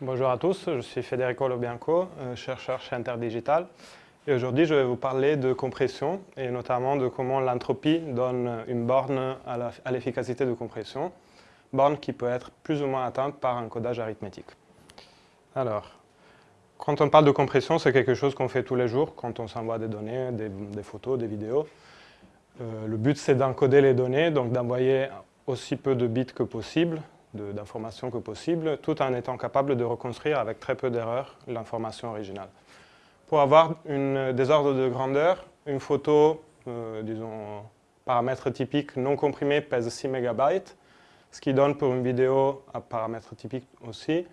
Bonjour à tous, je suis Federico Lobianco, euh, chercheur chez Interdigital. Et aujourd'hui, je vais vous parler de compression et notamment de comment l'entropie donne une borne à l'efficacité de compression, borne qui peut être plus ou moins atteinte par un codage arithmétique. Alors, quand on parle de compression, c'est quelque chose qu'on fait tous les jours quand on s'envoie des données, des, photos, des vidéos. Euh, le but, c'est d'encoder les données, donc d'envoyer aussi peu de bits que possible, d'informations que possible, tout en étant capable de reconstruire avec très peu d'erreurs l'information originale. Pour avoir une, des ordres de grandeur, une photo, euh, disons, paramètre typique non comprimé pèse 6 MB, ce qui donne pour une vidéo à paramètre typique aussi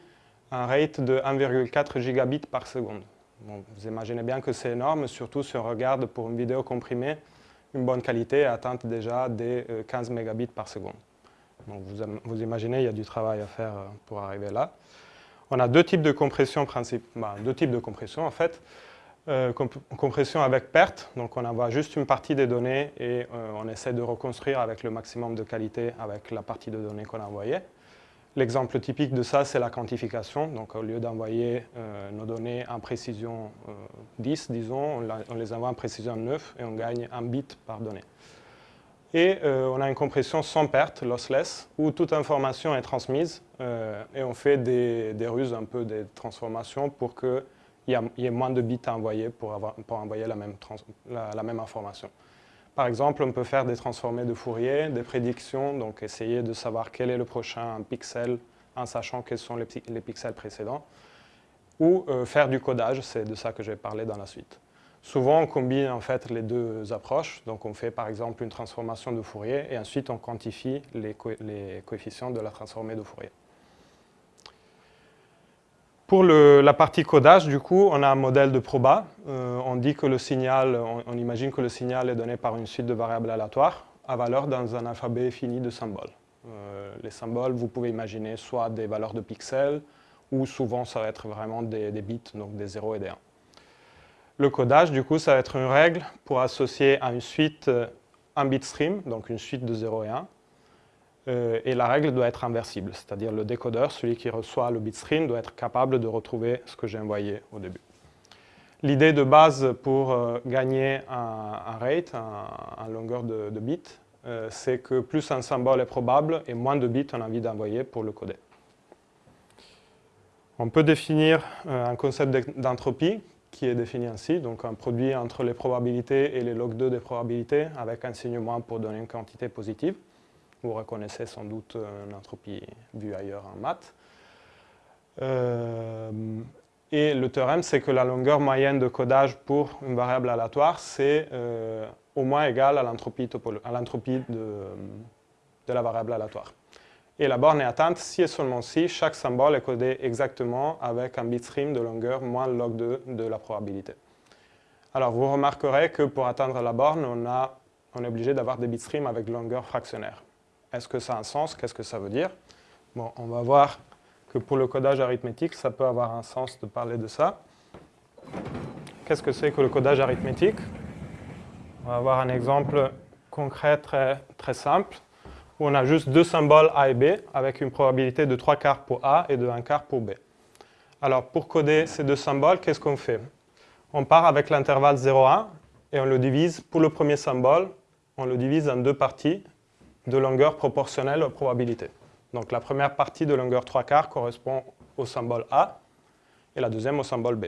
un rate de 1,4 gigabits par seconde. vous imaginez bien que c'est énorme, surtout si on regarde pour une vidéo comprimée, une bonne qualité atteinte déjà des 15 euh, mégabits par seconde. Donc vous, imaginez, il y a du travail à faire euh, pour arriver là. On a deux types de compression bah, deux types de compression en fait. Euh, compression avec perte, donc on envoie juste une partie des données et euh, on essaie de reconstruire avec le maximum de qualité avec la partie de données qu'on a envoyée. L'exemple typique de ça, c'est la quantification. Donc au lieu d'envoyer nos données en précision 10, disons, on, on, les envoie en précision 9 et on gagne un bit par donnée. Et euh, on a une compression sans perte, lossless, où toute information est transmise euh, et on fait des, ruses, un peu des transformations pour qu'il y, ait moins de bits à envoyer pour, envoyer la même, information. Par exemple, on peut faire des transformés de Fourier, des prédictions, donc essayer de savoir quel est le prochain pixel en sachant quels sont les, les pixels précédents, ou euh, faire du codage, c'est de ça que je vais parler dans la suite. Souvent, on combine en fait les deux approches. Donc, on fait par exemple une transformation de Fourier et ensuite on quantifie les, coefficients de la transformée de Fourier. Pour la partie codage, du coup, on a un modèle de proba. Euh, on dit que le signal, on, imagine que le signal est donné par une suite de variables aléatoires à valeur dans un alphabet fini de symboles. Euh, les symboles, vous pouvez imaginer soit des valeurs de pixels, ou souvent ça va être vraiment des, des bits, donc des 0 et des 1. Le codage, du coup, ça va être une règle pour associer à une suite euh, un bit stream, donc une suite de 0 et 1. Euh, et la règle doit être inversible, c'est-à-dire le décodeur, celui qui reçoit le bit stream, doit être capable de retrouver ce que j'ai envoyé au début. L'idée de base pour euh, gagner un, rate, un, longueur de, bits, c'est que plus un symbole est probable et moins de bits on a envie d'envoyer pour le coder. On peut définir un concept d'entropie qui est défini ainsi, donc un produit entre les probabilités et les log 2 des probabilités avec un signe moins pour donner une quantité positive. Vous reconnaissez sans doute une entropie vue ailleurs en maths. Euh, et le théorème, c'est que la longueur moyenne de codage pour une variable aléatoire, c'est euh, au moins égal à l'entropie de, de la variable aléatoire. Et la borne est atteinte si et seulement si chaque symbole est codé exactement avec un bitstream de longueur moins log 2 de la probabilité. Alors vous remarquerez que pour atteindre la borne, on, est obligé d'avoir des bitstreams avec longueur fractionnaire. Est-ce que ça a un sens? Qu'est-ce que ça veut dire? Bon, on va voir que pour le codage arithmétique, ça peut avoir un sens de parler de ça. Qu'est-ce que c'est que le codage arithmétique? On va avoir un exemple concret très, très simple où on a juste deux symboles A et B avec une probabilité de 3 quarts pour A et de 1 quart pour B. Alors pour coder ces deux symboles, qu'est-ce qu'on fait? On part avec l'intervalle 0,1 et on le divise, pour le premier symbole, on le divise en deux parties de longueur proportionnelle aux probabilités. Donc la première partie de longueur 3 quarts correspond au symbole A et la deuxième au symbole B.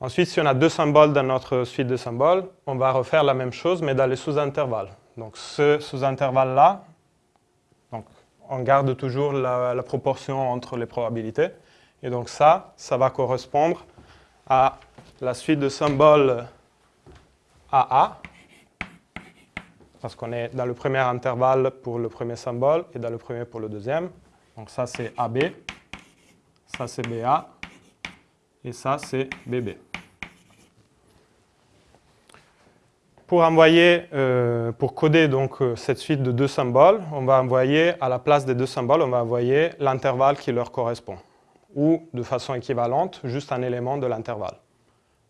Ensuite, si on a deux symboles dans notre suite de symboles, on va refaire la même chose mais dans les sous-intervalles. Donc ce sous-intervalle-là, on garde toujours la, proportion entre les probabilités. Et donc ça, ça va correspondre à la suite de symboles AA, parce qu'on est dans le premier intervalle pour le premier symbole et dans le premier pour le deuxième. Donc ça c'est AB, ça c'est BA, et ça c'est BB. Pour envoyer, euh, pour coder donc euh, cette suite de deux symboles, on va envoyer, à la place des deux symboles, on va envoyer l'intervalle qui leur correspond, ou de façon équivalente, juste un élément de l'intervalle.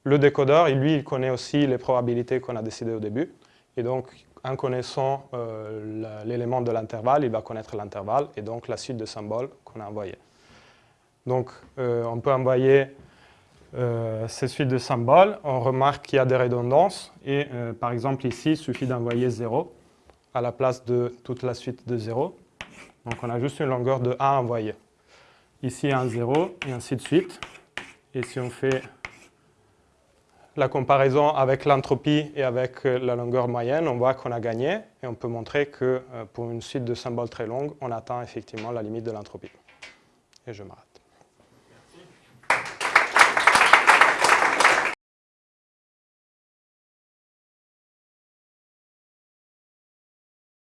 Le décodeur, lui, il connaît aussi les probabilités qu'on a décidées au début, et donc en connaissant euh, l'élément de l'intervalle, il va connaître l'intervalle, et donc la suite de symboles qu'on a envoyé. Donc, on peut envoyer ces suites de symboles. On remarque qu'il y a des redondances. Et par exemple, ici, il suffit d'envoyer 0 à la place de toute la suite de 0. Donc, on a juste une longueur de A à envoyer. Ici, un 0 et ainsi de suite. Et si on fait la comparaison avec l'entropie et avec euh, la longueur moyenne, on voit qu'on a gagné et on peut montrer que euh, pour une suite de symboles très longue, on atteint effectivement la limite de l'entropie. Et je m'arrête.